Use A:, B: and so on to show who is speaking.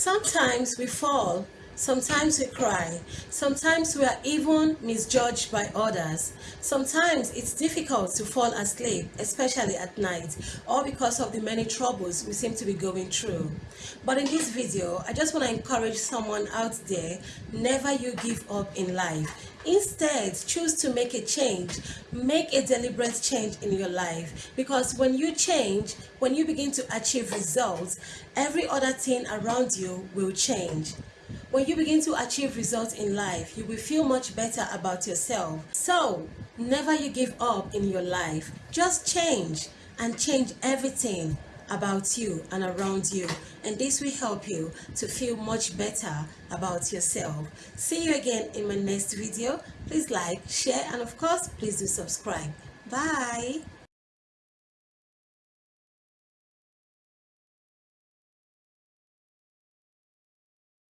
A: Sometimes we fall, sometimes we cry, sometimes we are even misjudged by others. Sometimes it's difficult to fall asleep, especially at night, or because of the many troubles we seem to be going through. But in this video, I just want to encourage someone out there, never you give up in life. Instead, choose to make a change. Make a deliberate change in your life. Because when you change, when you begin to achieve results, every other thing around you will change. When you begin to achieve results in life, you will feel much better about yourself. So, never you give up in your life. Just change and change everything about you and around you. And this will help you to feel much better about yourself. See you again in my next video. Please like share and of course please do subscribe. Bye